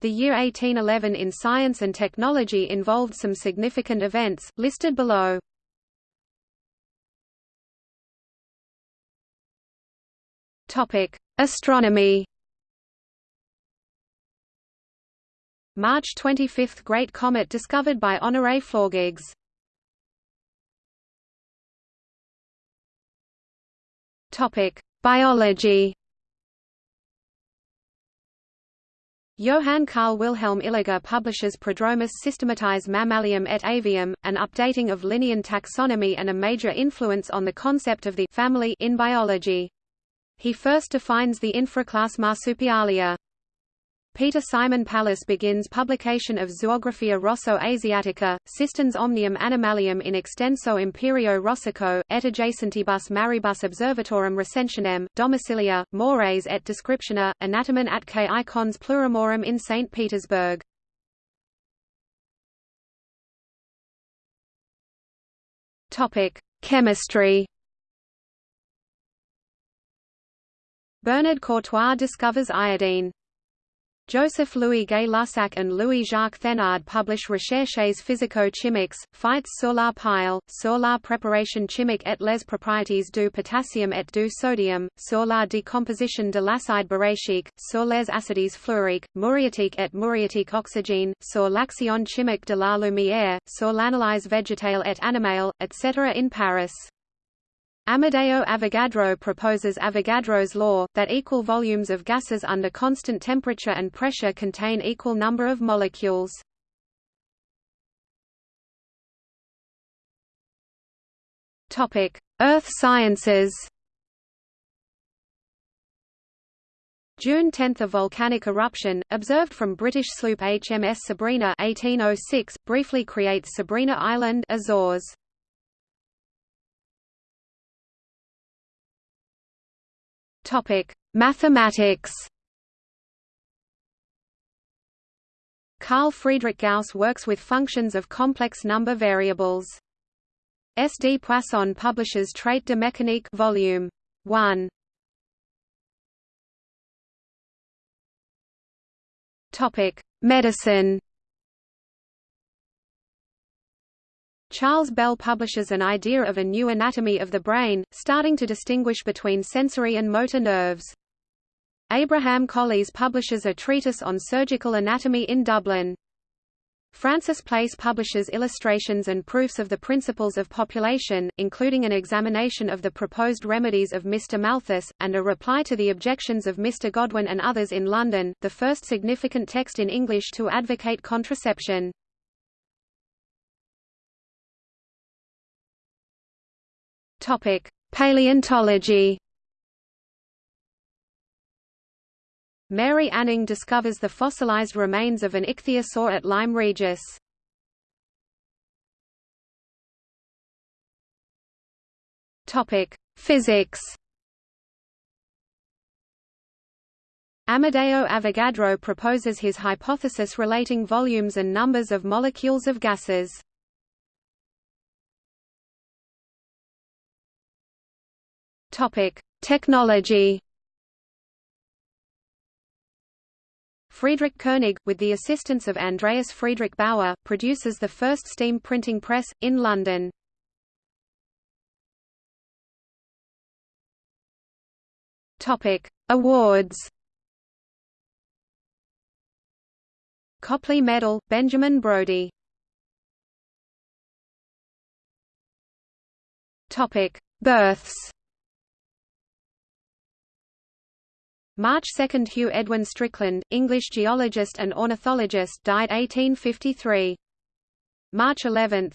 The year 1811 in science and technology involved some significant events, listed below. Astronomy. March 25 – Great Comet discovered by Honoré Flaugergues Biology Johann Carl Wilhelm Illiger publishes Prodromus Systematis Mammalium et Avium, an updating of Linnean taxonomy and a major influence on the concept of the family in biology. He first defines the infraclass Marsupialia. Peter Simon Pallas begins publication of Zoographia Rosso-Asiatica, Sistens omnium animalium in extenso imperio Rossico, et adjacentibus maribus observatorum recensionem, domicilia, mores et descriptiones, anatomen atque icons plurimorum in St. Petersburg. Chemistry Bernard Courtois discovers iodine. Joseph Louis Gay Lussac and Louis-Jacques Thenard publish Recherches physico-chimiques, faites sur la pile, sur la préparation chimique et les propriétés du potassium et du sodium, sur la décomposition de l'acide boracique, sur les acides fluoriques, muriatique et muriatique oxygène, sur l'action chimique de la lumière, sur l'analyse végétale et animale, etc. in Paris. Amedeo Avogadro proposes Avogadro's law, that equal volumes of gases under constant temperature and pressure contain equal number of molecules. Earth sciences June 10 – A volcanic eruption, observed from British sloop HMS Sabrina 1806, briefly creates Sabrina Island Azores. Topic: Mathematics. Carl Friedrich Gauss works with functions of complex number variables. S. D. Poisson publishes Traite de mécanique Volume 1. Topic: Medicine. Charles Bell publishes an idea of a new anatomy of the brain, starting to distinguish between sensory and motor nerves. Abraham Colles publishes a treatise on surgical anatomy in Dublin. Francis Place publishes illustrations and proofs of the principles of population, including an examination of the proposed remedies of Mr. Malthus, and a reply to the objections of Mr. Godwin and others in London, the first significant text in English to advocate contraception. Topic: Paleontology. Mary Anning discovers the fossilized remains of an ichthyosaur at Lyme Regis. Topic: Physics. Amedeo Avogadro proposes his hypothesis relating volumes and numbers of molecules of gases. Topic: Technology. Friedrich Koenig, with the assistance of Andreas Friedrich Bauer, produces the first steam printing press, in London. Awards. Copley Medal, Benjamin Brodie Births March 2 – Hugh Edwin Strickland, English geologist and ornithologist died 1853. March 11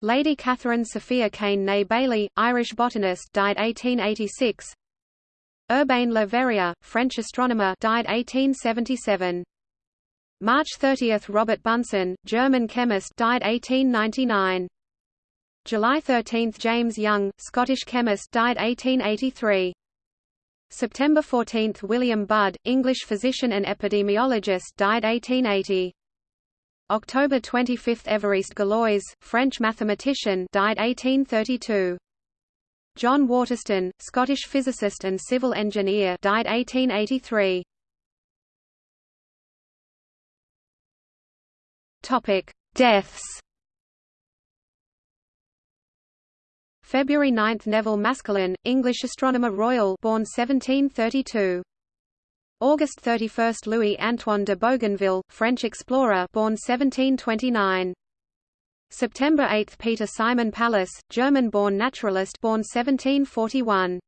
Lady Catherine Sophia Kane née Bailly, Irish botanist died 1886 Urbain Le Verrier, French astronomer died 1877. March 30 – Robert Bunsen, German chemist died 1899. July 13 – James Young, Scottish chemist died 1883. September 14 – William Budd, English physician and epidemiologist died 1880. October 25 – Évariste Galois, French mathematician died 1832. John Waterston, Scottish physicist and civil engineer died 1883. Topic: Deaths. February 9 – Nevil Maskelyne, English astronomer royal born 1732. August 31 – Louis-Antoine de Bougainville, French explorer born 1729. September 8 – Peter Simon Pallas, German-born naturalist born 1741.